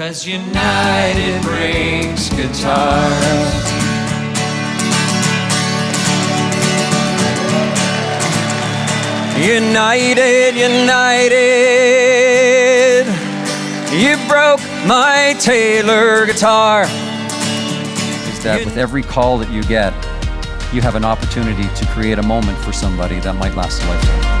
Cause United brings guitar. United, United, you broke my Taylor guitar. is that with every call that you get, you have an opportunity to create a moment for somebody that might last a lifetime.